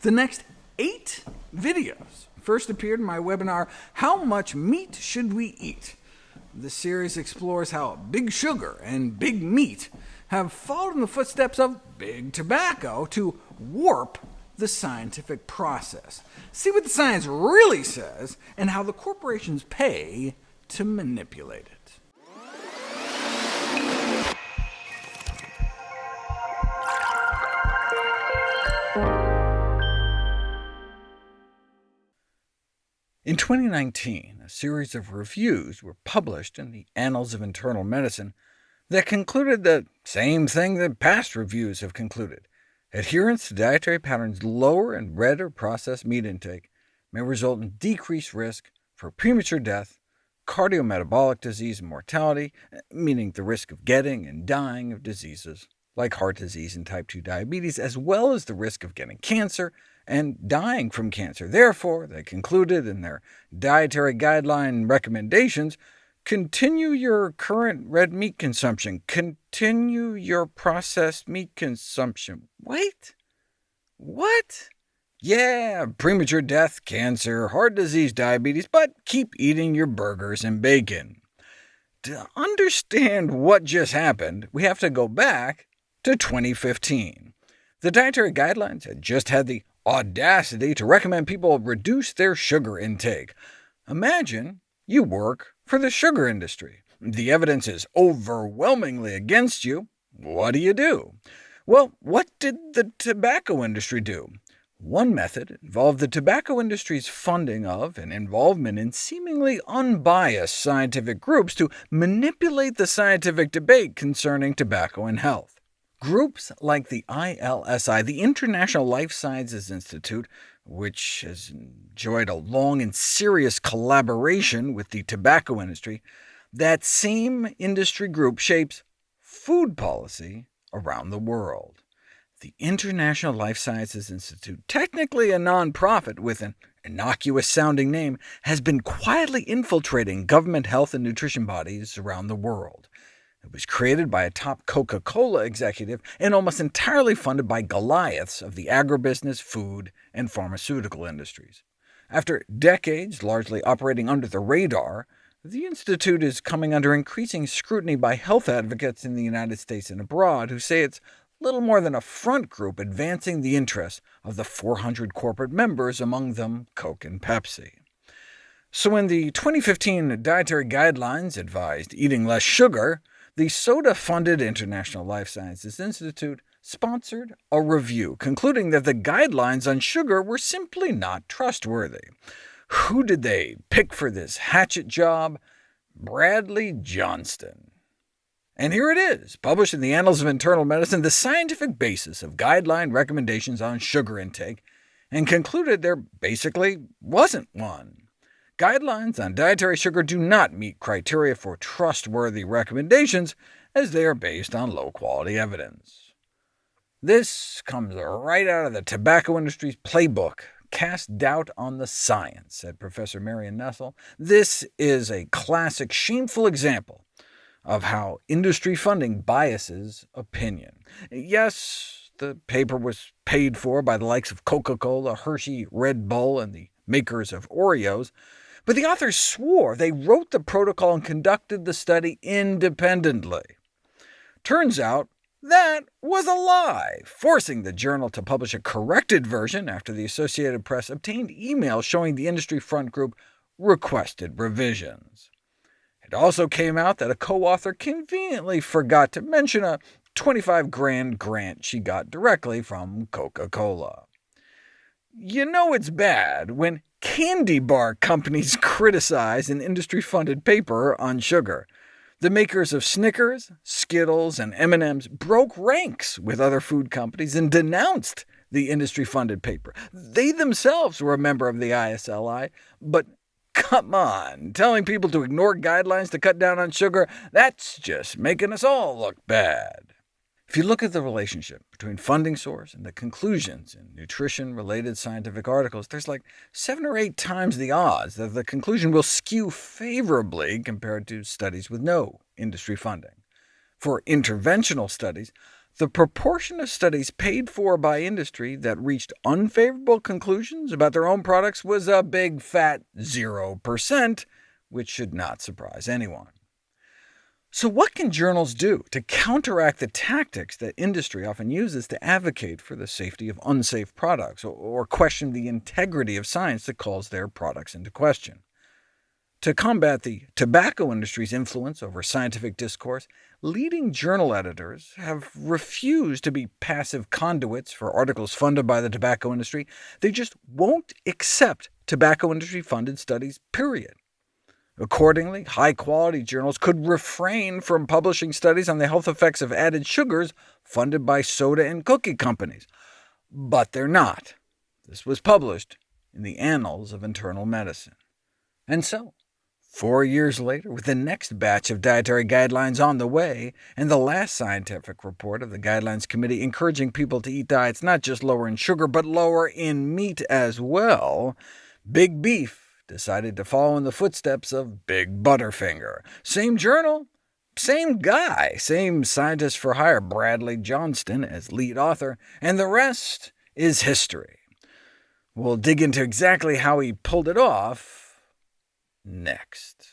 The next eight videos first appeared in my webinar, How Much Meat Should We Eat? This series explores how big sugar and big meat have followed in the footsteps of big tobacco to warp the scientific process. See what the science really says, and how the corporations pay to manipulate it. In 2019, a series of reviews were published in the Annals of Internal Medicine that concluded the same thing that past reviews have concluded. Adherence to dietary patterns lower in red or processed meat intake may result in decreased risk for premature death, cardiometabolic disease and mortality, meaning the risk of getting and dying of diseases like heart disease and type 2 diabetes, as well as the risk of getting cancer and dying from cancer. Therefore, they concluded in their dietary guideline recommendations, continue your current red meat consumption, continue your processed meat consumption. Wait, what? Yeah, premature death, cancer, heart disease, diabetes, but keep eating your burgers and bacon. To understand what just happened, we have to go back to 2015. The dietary guidelines had just had the audacity to recommend people reduce their sugar intake. Imagine you work for the sugar industry. The evidence is overwhelmingly against you. What do you do? Well, what did the tobacco industry do? One method involved the tobacco industry's funding of and involvement in seemingly unbiased scientific groups to manipulate the scientific debate concerning tobacco and health. Groups like the ILSI, the International Life Sciences Institute, which has enjoyed a long and serious collaboration with the tobacco industry, that same industry group shapes food policy around the world. The International Life Sciences Institute, technically a nonprofit with an innocuous-sounding name, has been quietly infiltrating government health and nutrition bodies around the world. It was created by a top Coca-Cola executive and almost entirely funded by Goliaths of the agribusiness, food, and pharmaceutical industries. After decades largely operating under the radar, the Institute is coming under increasing scrutiny by health advocates in the United States and abroad, who say it's little more than a front group advancing the interests of the 400 corporate members, among them Coke and Pepsi. So when the 2015 dietary guidelines advised eating less sugar, the soda-funded International Life Sciences Institute sponsored a review, concluding that the guidelines on sugar were simply not trustworthy. Who did they pick for this hatchet job? Bradley Johnston. And here it is, published in the Annals of Internal Medicine, the scientific basis of guideline recommendations on sugar intake, and concluded there basically wasn't one. Guidelines on dietary sugar do not meet criteria for trustworthy recommendations, as they are based on low-quality evidence. This comes right out of the tobacco industry's playbook, Cast Doubt on the Science, said Professor Marion Nestle. This is a classic shameful example of how industry funding biases opinion. Yes, the paper was paid for by the likes of Coca-Cola, Hershey, Red Bull, and the makers of Oreos, but the authors swore they wrote the protocol and conducted the study independently. Turns out that was a lie, forcing the journal to publish a corrected version after the Associated Press obtained emails showing the industry front group requested revisions. It also came out that a co-author conveniently forgot to mention a 25 grand grant she got directly from Coca-Cola. You know it's bad when candy bar companies criticize an industry-funded paper on sugar. The makers of Snickers, Skittles, and M&M's broke ranks with other food companies and denounced the industry-funded paper. They themselves were a member of the ISLI, but come on, telling people to ignore guidelines to cut down on sugar, that's just making us all look bad. If you look at the relationship between funding source and the conclusions in nutrition-related scientific articles, there's like seven or eight times the odds that the conclusion will skew favorably compared to studies with no industry funding. For interventional studies, the proportion of studies paid for by industry that reached unfavorable conclusions about their own products was a big fat 0%, which should not surprise anyone. So what can journals do to counteract the tactics that industry often uses to advocate for the safety of unsafe products, or question the integrity of science that calls their products into question? To combat the tobacco industry's influence over scientific discourse, leading journal editors have refused to be passive conduits for articles funded by the tobacco industry. They just won't accept tobacco industry-funded studies, period. Accordingly, high-quality journals could refrain from publishing studies on the health effects of added sugars funded by soda and cookie companies. But they're not. This was published in the Annals of Internal Medicine. And so, Four years later, with the next batch of dietary guidelines on the way, and the last scientific report of the Guidelines Committee encouraging people to eat diets not just lower in sugar, but lower in meat as well, Big Beef decided to follow in the footsteps of Big Butterfinger. Same journal, same guy, same scientist for hire, Bradley Johnston, as lead author, and the rest is history. We'll dig into exactly how he pulled it off next.